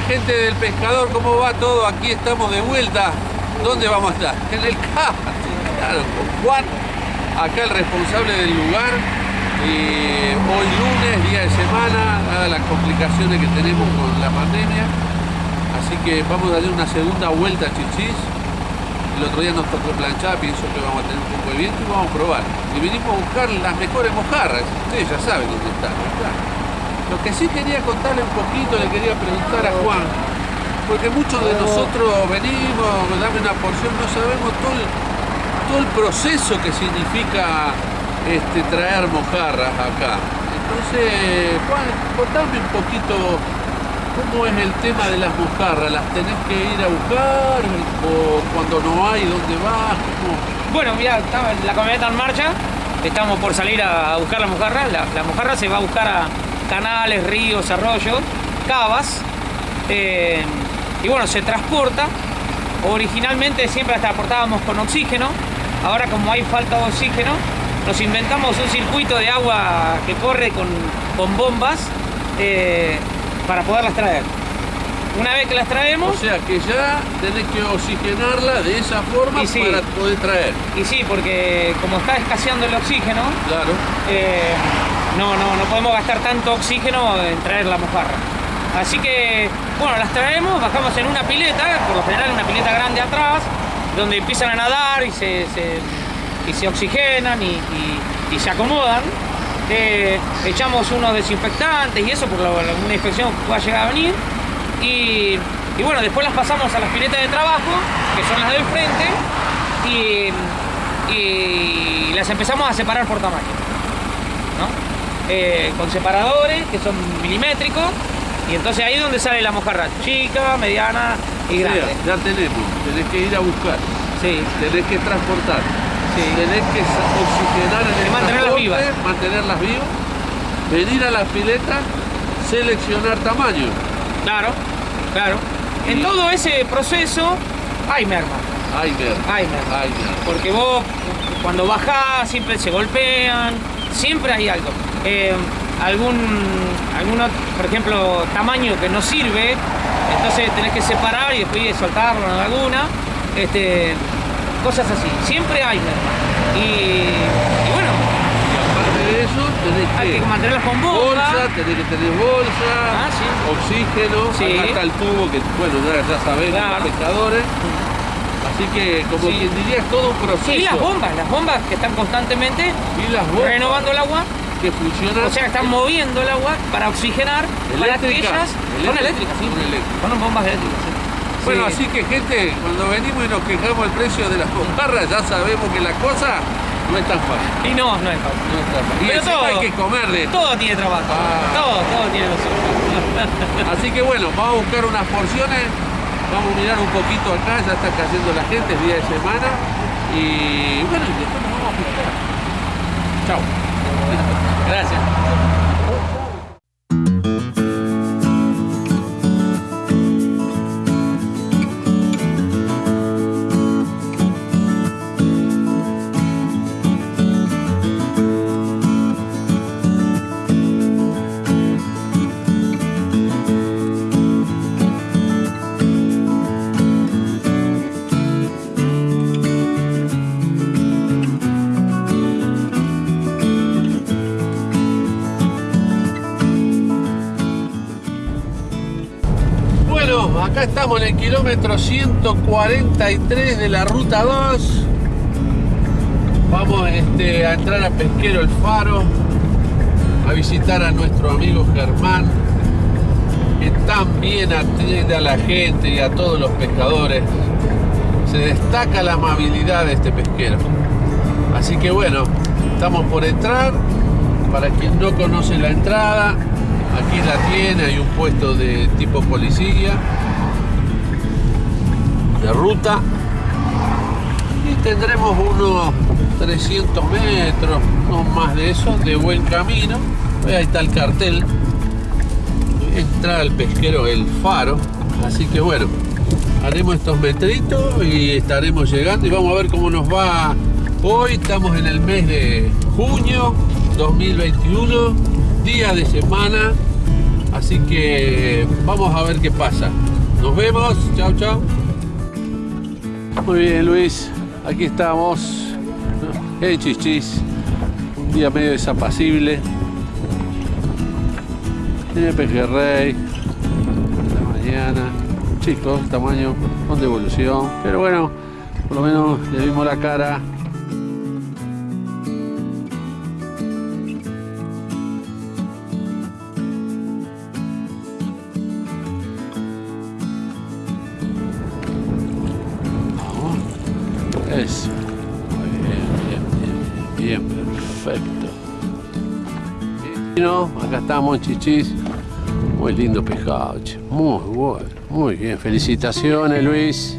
gente del pescador, ¿cómo va todo? Aquí estamos de vuelta. ¿Dónde vamos a estar? En el karting, claro, Juan, acá el responsable del lugar. Y hoy lunes, día de semana, dadas las complicaciones que tenemos con la pandemia. Así que vamos a darle una segunda vuelta a Chichis. El otro día nos tocó planchar, pienso que vamos a tener un poco de viento y vamos a probar. Y vinimos a buscar las mejores mojarras. Ustedes ya saben dónde están. Lo que sí quería contarle un poquito, le quería preguntar a Juan, porque muchos de nosotros venimos, dame una porción, no sabemos todo el, todo el proceso que significa este, traer mojarras acá. Entonces, Juan, contame un poquito cómo es el tema de las mojarras. ¿Las tenés que ir a buscar? ¿O cuando no hay, dónde vas? Bueno, mira, la camioneta en marcha, estamos por salir a buscar la mojarra. La, la mojarra se va a buscar a, canales, ríos, arroyos, cavas. Eh, y bueno, se transporta. Originalmente siempre transportábamos con oxígeno. Ahora como hay falta de oxígeno, nos inventamos un circuito de agua que corre con, con bombas eh, para poderlas traer. Una vez que las traemos... O sea que ya tenés que oxigenarla de esa forma para poder traer. Y sí, porque como está escaseando el oxígeno... Claro. Eh, no, no, no podemos gastar tanto oxígeno en traer la mojarra. Así que, bueno, las traemos, bajamos en una pileta, por lo general una pileta grande atrás, donde empiezan a nadar y se, y se oxigenan y, se acomodan. Eh, echamos unos desinfectantes y eso por una infección que pueda llegar a venir. Y, bueno, después las pasamos a las piletas de trabajo, que son las del frente, y, y las empezamos a separar por tamaño. Eh, con separadores que son milimétricos y entonces ahí es donde sale la mojarra, chica, mediana y grande. ya tenemos, tenés que ir a buscar, sí. tenés que transportar, sí. tenés que oxigenar en el mantenerlas vivas. mantenerlas vivas, venir a las piletas, seleccionar tamaño. Claro, claro. En todo ese proceso hay merma. Hay merma. Hay merma. Porque vos cuando bajás siempre se golpean, siempre hay algo. Eh, algún, alguno, por ejemplo, tamaño que no sirve, entonces tenés que separar y después soltarlo en alguna, este, cosas así. Siempre hay merma. Y, bueno. Y aparte de eso, tenés que, que mantenerlas con bolsa. tenés que tener bolsa, ah, oxígeno, sí. acá el tubo que, bueno, ya, ya los pescadores. Así que, como quien diría, es todo un proceso. Y las bombas, las bombas que están constantemente ¿Y las bombas? renovando el agua que. O sea, están moviendo el agua para oxigenar para que ellas. Son eléctricas, sí. Son bombas eléctricas, sí. Bueno, así que gente, cuando venimos y nos quejamos el precio de las bombarras, ya sabemos que la cosa no es tan fácil. Y no, no es fácil. No es tan fácil. Y todo, hay que comer de Todo tiene trabajo. Ah. Todo, todo tiene los Así que bueno, vamos a buscar unas porciones. Vamos a mirar un poquito acá, ya está cayendo la gente, es día de semana. Y bueno, y después nos vamos a buscar. Chao. with acá estamos en el kilómetro 143 de la ruta 2. Vamos este, a entrar a Pesquero El Faro, a visitar a nuestro amigo Germán, que tan bien atiende a la gente y a todos los pescadores. Se destaca la amabilidad de este pesquero. Así que bueno, estamos por entrar. Para quien no conoce la entrada, aquí la tiene, hay un puesto de tipo policía de ruta y tendremos unos 300 metros, no más de eso, de buen camino. Ahí está el cartel. Entra al pesquero El Faro. Así que bueno, haremos estos metritos y estaremos llegando y vamos a ver cómo nos va hoy. Estamos en el mes de junio 2021, día de semana Así que vamos a ver qué pasa. Nos vemos. Chao, chao. Muy bien, Luis. Aquí estamos. En Chichis. Un día medio desapacible. En el pejerrey. La mañana. Chicos, tamaño con devolución. Pero bueno, por lo menos le vimos la cara. Muy bien, bien, bien, bien, perfecto. No, acá estamos Chichis. Muy lindo pescado, che. Muy bueno, muy bien. Felicitaciones, Luis.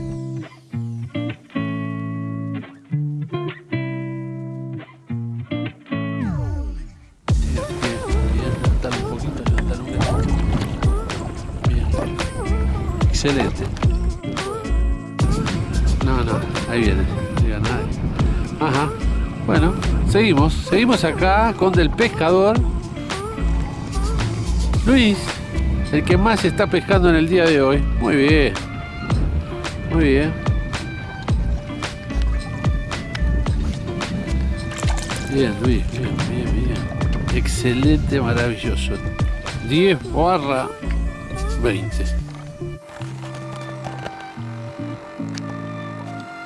Bien, No, no, ahí viene. Ajá. Bueno, seguimos. Seguimos acá con Del Pescador. Luis, el que más está pescando en el día de hoy. Muy bien. Muy bien. Bien, Luis, bien, bien, bien. Excelente, maravilloso. 10 barra 20.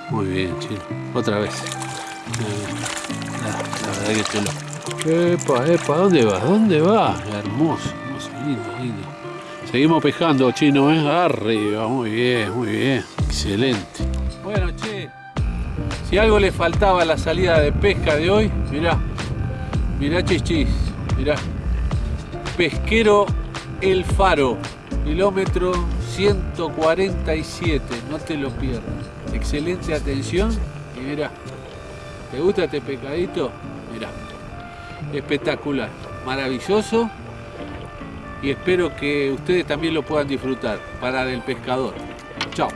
Muy bien, chino. Otra vez. La, la verdad que te lo. Epa, epa, ¿dónde vas? ¿Dónde vas? Hermoso, hermoso, lindo, lindo. Seguimos pescando, chino, ¿eh? Arriba, muy bien, muy bien. Excelente. Bueno, che, si algo le faltaba a la salida de pesca de hoy, mirá, mirá chichis, mirá. Pesquero El Faro, kilómetro 147, no te lo pierdas. Excelente atención y mirá, ¿te gusta este pescadito? Mirá, espectacular, maravilloso y espero que ustedes también lo puedan disfrutar para el pescador. Chao.